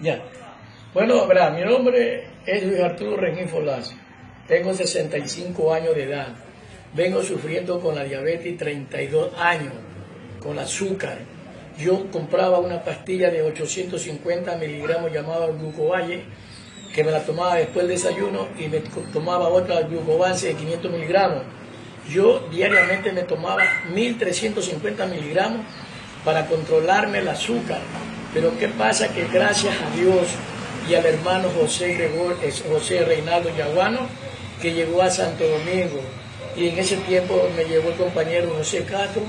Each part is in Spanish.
Ya. Bueno, verdad, mi nombre es Luis Arturo Rengín Folaz. Tengo 65 años de edad. Vengo sufriendo con la diabetes 32 años, con azúcar. Yo compraba una pastilla de 850 miligramos llamada Glucovalle, que me la tomaba después del desayuno y me tomaba otra Glucovance de 500 miligramos. Yo diariamente me tomaba 1350 miligramos para controlarme el azúcar. Pero ¿qué pasa? Que gracias a Dios y al hermano José, Gregor, José Reinaldo Yaguano, que llegó a Santo Domingo. Y en ese tiempo me llevó el compañero José Castro.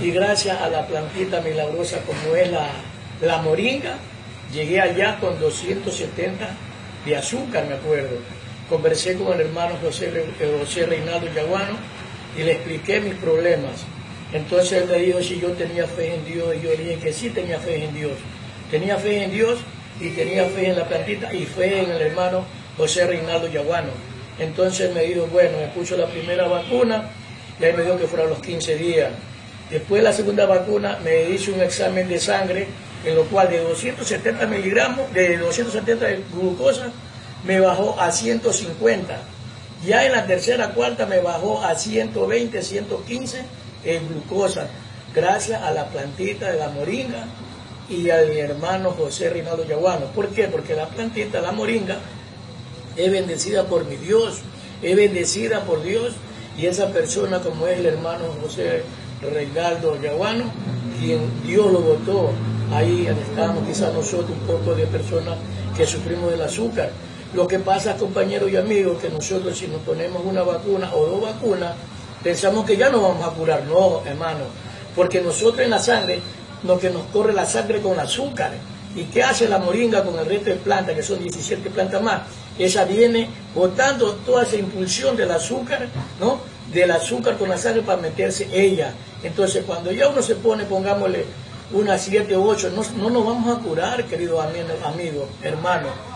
Y gracias a la plantita milagrosa como es la, la moringa, llegué allá con 270 de azúcar, me acuerdo. Conversé con el hermano José, José Reinaldo Yaguano y le expliqué mis problemas. Entonces él me dijo si yo tenía fe en Dios y yo le dije que sí tenía fe en Dios. Tenía fe en Dios y tenía fe en la plantita y fe en el hermano José Reinaldo Yaguano. Entonces me dijo, bueno, me puso la primera vacuna y ahí me dijo que fuera los 15 días. Después la segunda vacuna me hizo un examen de sangre en lo cual de 270 miligramos, de 270 de glucosa, me bajó a 150. Ya en la tercera, cuarta me bajó a 120, 115 en glucosa, gracias a la plantita de la moringa y al hermano José Rinaldo Yaguano. ¿Por qué? Porque la plantita, la moringa, es bendecida por mi Dios, es bendecida por Dios y esa persona como es el hermano José Reinaldo Yaguano, quien Dios lo votó, ahí estamos quizás nosotros un poco de personas que sufrimos del azúcar. Lo que pasa, compañeros y amigos, que nosotros si nos ponemos una vacuna o dos vacunas, pensamos que ya nos vamos a curar. No, hermano, porque nosotros en la sangre, lo que nos corre la sangre con azúcar. ¿Y qué hace la moringa con el resto de plantas, que son 17 plantas más? Esa viene botando toda esa impulsión del azúcar, ¿no? Del azúcar con la sangre para meterse ella. Entonces, cuando ya uno se pone, pongámosle una 7 o 8, no, no nos vamos a curar, querido amigo, hermano.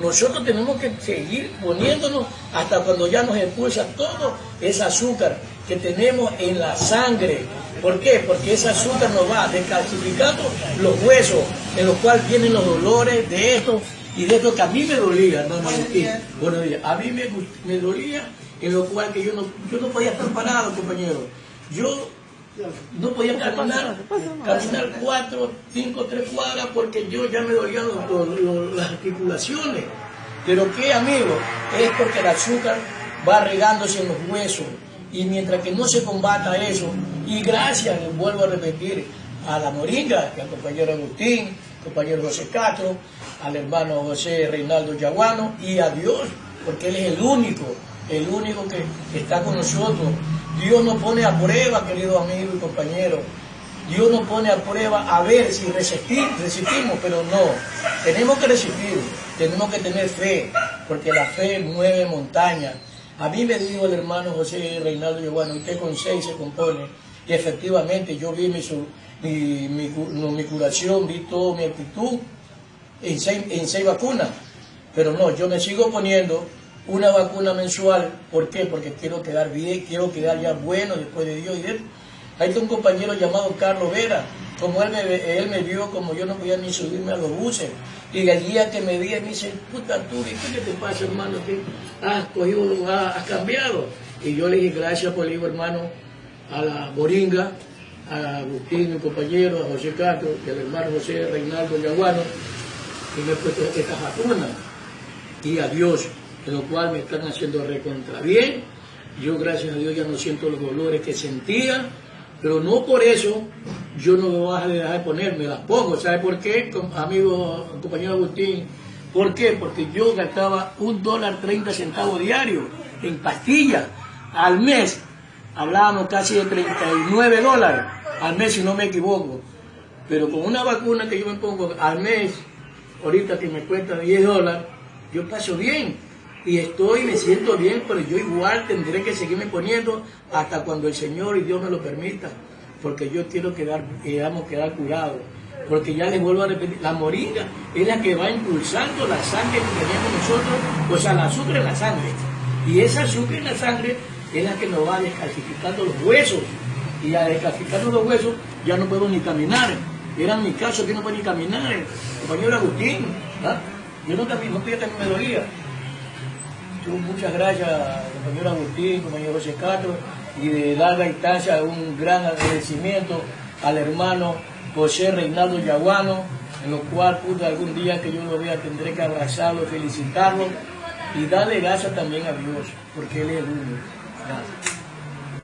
Nosotros tenemos que seguir poniéndonos hasta cuando ya nos expulsa todo ese azúcar que tenemos en la sangre. ¿Por qué? Porque ese azúcar nos va descalcificando los huesos, en los cuales vienen los dolores de esto y de esto que a mí me dolía, no, no, Bueno, a mí me, me, dolía, en lo cual que yo no, yo no podía estar parado, compañero. Yo no podía caminar, caminar cuatro, cinco, tres cuadras porque yo ya me dolían las articulaciones. Pero qué, amigo, es porque el azúcar va regándose en los huesos. Y mientras que no se combata eso, y gracias, vuelvo a repetir, a la moringa, al compañero Agustín, compañero José Castro, al hermano José Reinaldo Yaguano y a Dios, porque Él es el único, el único que está con nosotros Dios nos pone a prueba, querido amigo y compañero. Dios nos pone a prueba a ver si resistimos, pero no. Tenemos que resistir, tenemos que tener fe, porque la fe mueve montañas. A mí me dijo el hermano José Reinaldo bueno, usted con seis se compone. Y efectivamente yo vi mi, mi, curación, vi toda mi actitud en seis, en seis vacunas. Pero no, yo me sigo poniendo una vacuna mensual. ¿Por qué? Porque quiero quedar bien, quiero quedar ya bueno después de Dios y de él. Hay un compañero llamado Carlos Vera, como él me, vio, como yo no podía ni subirme a los buses. Y el día que me vi, me dice, puta tú, ¿qué te pasa, hermano? ¿Qué has cogido, has, cambiado? Y yo le dije, gracias por el hijo, hermano, a la Boringa, a Agustín, mi compañero, a José Castro, y al hermano José Reinaldo Yaguano, que me he puesto esta vacuna. Y a Dios en lo cual me están haciendo recontra bien. Yo, gracias a Dios, ya no siento los dolores que sentía, pero no por eso yo no me voy a dejar de ponerme, las pongo. ¿Sabe por qué, amigo, compañero Agustín? ¿Por qué? Porque yo gastaba un dólar treinta centavos diario en pastillas al mes. Hablábamos casi de 39 dólares al mes, si no me equivoco. Pero con una vacuna que yo me pongo al mes, ahorita que me cuesta 10 dólares, yo paso bien y estoy, me siento bien, pero yo igual tendré que seguirme poniendo hasta cuando el Señor y Dios me lo permita, porque yo quiero quedar, quedamos quedar curados. Porque ya les vuelvo a repetir, la moringa es la que va impulsando la sangre que tenemos nosotros, o sea, el azúcar en la sangre. Y esa azúcar en la sangre es la que nos va descalcificando los huesos. Y a descalcificando los huesos ya no podemos ni caminar. Era mi caso que no podía caminar, el compañero Agustín. ¿ah? Yo no, no podía también me dolía. Muchas gracias compañero Agustín, compañero José Castro, y de larga instancia un gran agradecimiento al hermano José Reinaldo Yaguano, en lo cual pude algún día que yo lo vea tendré que abrazarlo, felicitarlo y darle gracias también a Dios, porque Él es el único. Gracias.